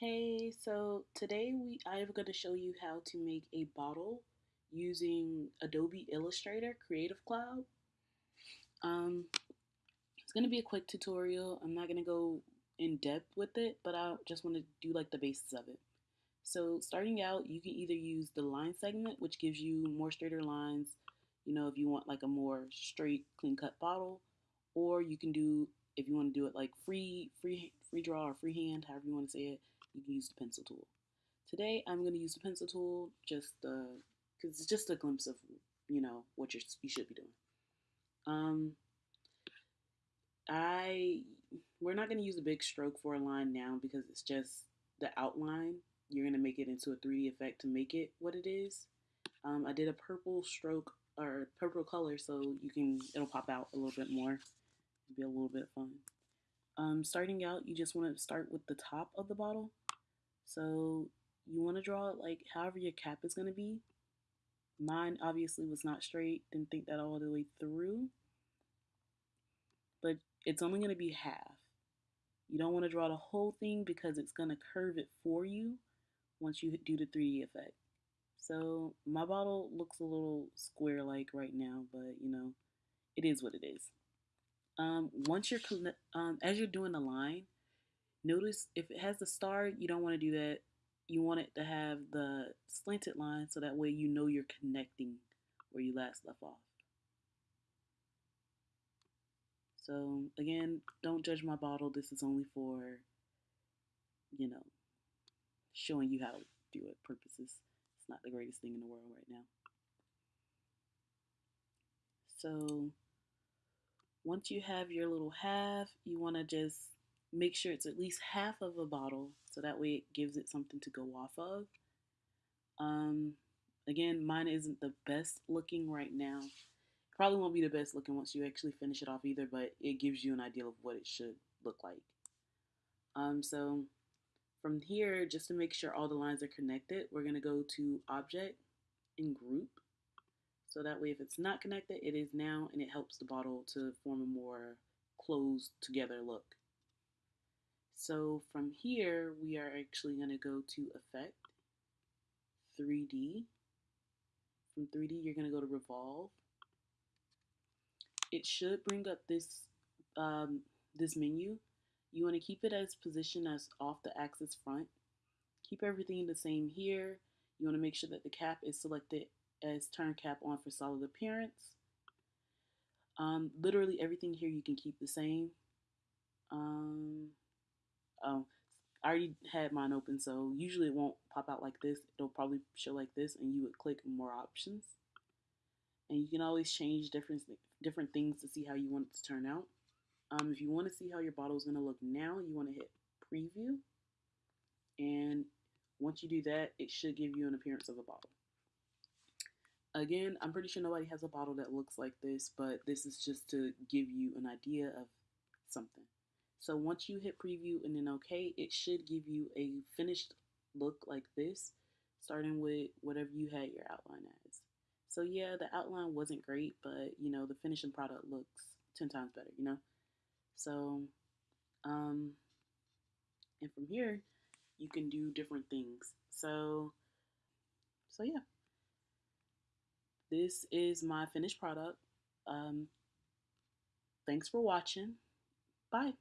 Hey, so today we I am going to show you how to make a bottle using Adobe Illustrator Creative Cloud. Um, it's going to be a quick tutorial. I'm not going to go in depth with it, but I just want to do like the basis of it. So starting out, you can either use the line segment, which gives you more straighter lines, you know, if you want like a more straight, clean cut bottle, or you can do if you want to do it like free, free, free draw or freehand, however you want to say it use the pencil tool. Today I'm going to use the pencil tool just because it's just a glimpse of you know what you you should be doing. Um, I we're not going to use a big stroke for a line now because it's just the outline. You're going to make it into a 3D effect to make it what it is. Um, I did a purple stroke or purple color so you can it'll pop out a little bit more. It'll be a little bit fun. Um, starting out, you just want to start with the top of the bottle so you want to draw it like however your cap is going to be. Mine obviously was not straight, didn't think that all the way through. But it's only going to be half. You don't want to draw the whole thing because it's going to curve it for you once you do the 3D effect. So my bottle looks a little square-like right now, but you know, it is what it is. Um, once you're, um, as you're doing the line, Notice if it has the star, you don't want to do that. You want it to have the slanted line so that way you know you're connecting where you last left off. So again, don't judge my bottle. This is only for, you know, showing you how to do it purposes. It's not the greatest thing in the world right now. So once you have your little half, you want to just make sure it's at least half of a bottle so that way it gives it something to go off of. Um, again, mine isn't the best looking right now. Probably won't be the best looking once you actually finish it off either, but it gives you an idea of what it should look like. Um, so from here, just to make sure all the lines are connected, we're going to go to Object and Group. So that way if it's not connected, it is now, and it helps the bottle to form a more closed together look. So from here, we are actually going to go to Effect, 3D. From 3D, you're going to go to Revolve. It should bring up this, um, this menu. You want to keep it as position as off the axis front. Keep everything the same here. You want to make sure that the cap is selected as turn cap on for solid appearance. Um, literally everything here you can keep the same. Um, um, I already had mine open, so usually it won't pop out like this. It'll probably show like this, and you would click more options. And you can always change different different things to see how you want it to turn out. Um, if you want to see how your bottle is going to look now, you want to hit preview. And once you do that, it should give you an appearance of a bottle. Again, I'm pretty sure nobody has a bottle that looks like this, but this is just to give you an idea of something. So once you hit preview and then OK, it should give you a finished look like this, starting with whatever you had your outline as. So yeah, the outline wasn't great, but you know, the finishing product looks 10 times better, you know? So, um, and from here, you can do different things. So, so yeah, this is my finished product. Um, thanks for watching. Bye.